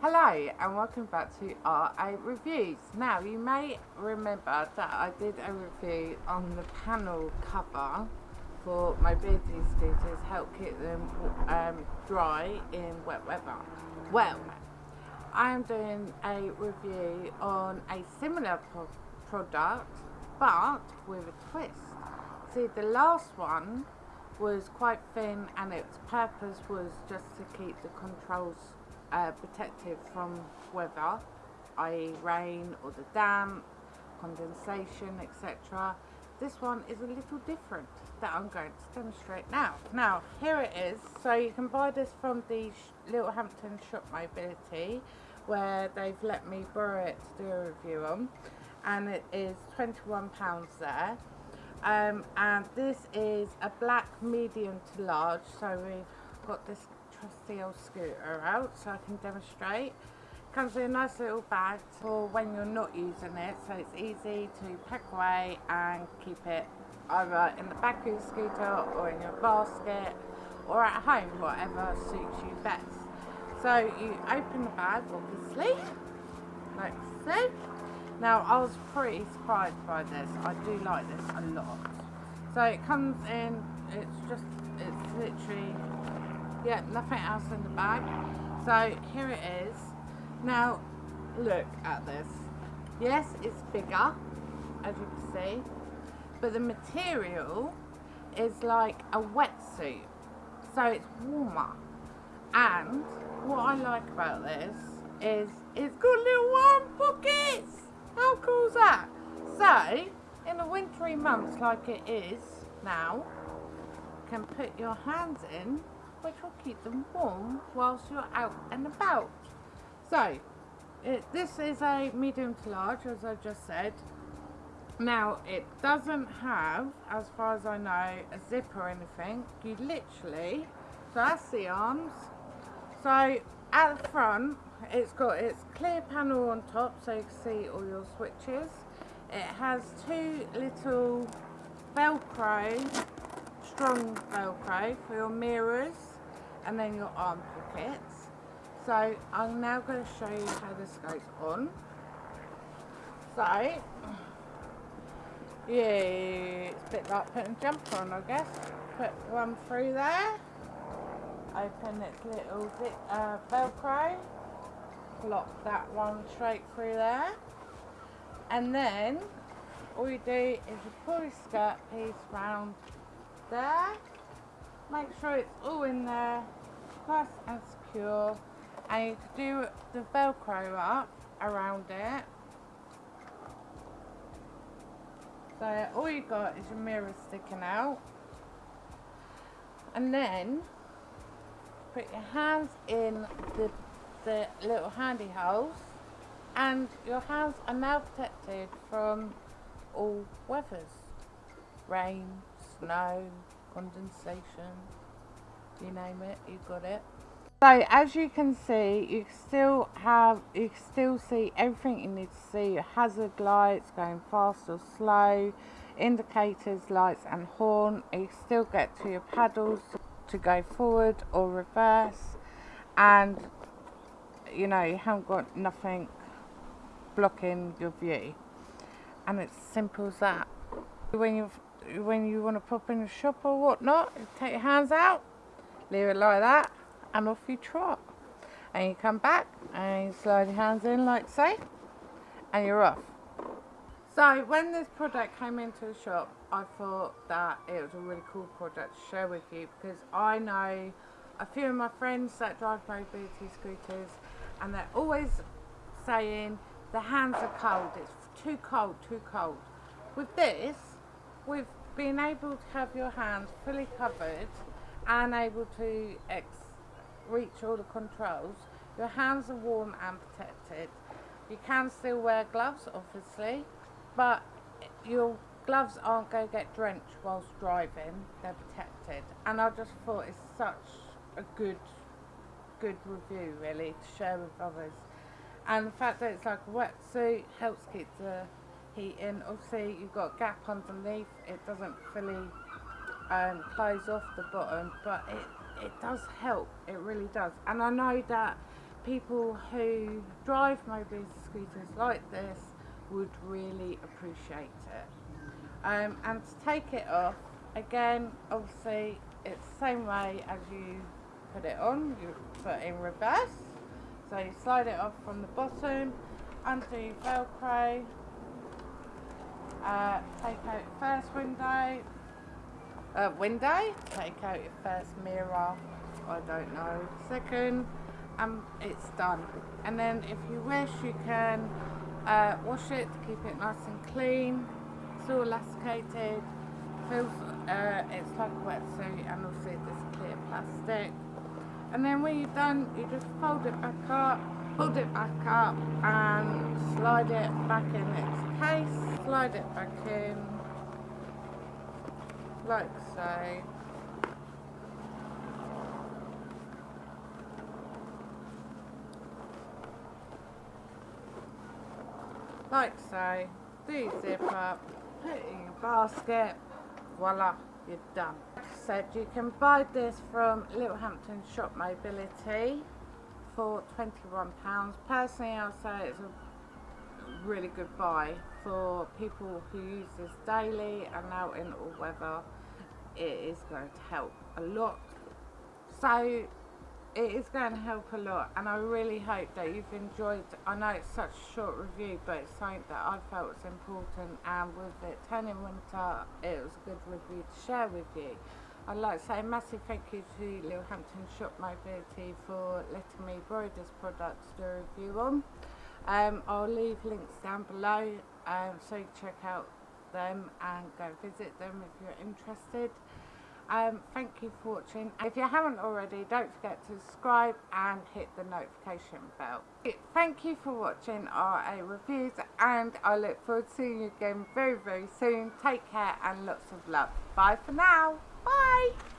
Hello and welcome back to RA Reviews. Now you may remember that I did a review on the panel cover for my mobility scooters, help keep them um, dry in wet weather. Well, I am doing a review on a similar pro product but with a twist. See the last one was quite thin and its purpose was just to keep the controls uh, from weather, i.e. rain or the damp, condensation, etc. This one is a little different that I'm going to demonstrate now. Now, here it is. So you can buy this from the Littlehampton Shop Mobility where they've let me borrow it to do a review on and it is £21 there. Um, and this is a black medium to large so we've got this trusty old scooter out so I can demonstrate. Comes in a nice little bag for when you're not using it so it's easy to pack away and keep it either in the back of your scooter or in your basket or at home, whatever suits you best. So you open the bag obviously, like so. Now I was pretty surprised by this, I do like this a lot. So it comes in, it's just, it's literally yeah nothing else in the bag. So here it is. Now look at this. Yes it's bigger as you can see but the material is like a wetsuit so it's warmer. And what I like about this is it's got little warm pockets. How cool is that? So in the wintry months like it is now can put your hands in which will keep them warm whilst you're out and about. So, it, this is a medium to large, as I just said. Now, it doesn't have, as far as I know, a zip or anything. You literally, so that's the arms. So, at the front, it's got its clear panel on top, so you can see all your switches. It has two little Velcro, strong Velcro for your mirrors and then your arm pockets. So I'm now going to show you how this goes on. So, yeah, it's a bit like putting a jumper on I guess. Put one through there. Open its little uh, velcro. Lock that one straight through there. And then all you do is you pull your skirt piece round there. Make sure it's all in there. Nice and secure. And you can do the velcro up around it. So all you got is your mirror sticking out. And then put your hands in the, the little handy holes and your hands are now protected from all weathers. Rain, snow, condensation you name it, you got it. So as you can see, you still have, you still see everything you need to see. Your hazard lights going fast or slow, indicators, lights and horn. You still get to your paddles to go forward or reverse. And, you know, you haven't got nothing blocking your view. And it's simple as that. When you when you want to pop in a shop or whatnot, take your hands out, leave it like that and off you trot. And you come back and you slide your hands in like so and you're off. So when this product came into the shop I thought that it was a really cool product to share with you because I know a few of my friends that drive mobility scooters and they're always saying the hands are cold. It's too cold too cold. With this with being able to have your hands fully covered and able to reach all the controls. Your hands are warm and protected. You can still wear gloves, obviously, but your gloves aren't going to get drenched whilst driving. They're protected. And I just thought it's such a good, good review, really, to share with others. And the fact that it's like a wetsuit helps keep the heat in. Obviously, you've got a gap underneath. It doesn't fully um, close off the bottom but it, it does help it really does and I know that people who drive mobility scooters like this would really appreciate it. Um, and to take it off, again, obviously it's the same way as you put it on, you put in reverse. So you slide it off from the bottom, undo velcro, uh, take out first window, uh, window, take out your first mirror, I don't know, second, and it's done. And then if you wish you can uh, wash it to keep it nice and clean, it's all elasticated, feels, uh, it's like a wetsuit and also this clear plastic. And then when you're done, you just fold it back up, fold it back up and slide it back in its case, slide it back in, like so. Like so, do zip up, put it in your basket, voila, you're done. Like I said, you can buy this from Littlehampton Shop Mobility for £21. Personally, I'll say it's a really good buy for people who use this daily and out in all weather. It is going to help a lot. So it is going to help a lot and I really hope that you've enjoyed I know it's such a short review but it's something that I felt was important and with it turning winter it was a good review to share with you I'd like to say a massive thank you to Littlehampton Shop Mobility for letting me borrow this product to do a review on um, I'll leave links down below um, so check out them and go visit them if you're interested um, thank you for watching. If you haven't already, don't forget to subscribe and hit the notification bell. Thank you for watching RA Reviews and I look forward to seeing you again very, very soon. Take care and lots of love. Bye for now. Bye.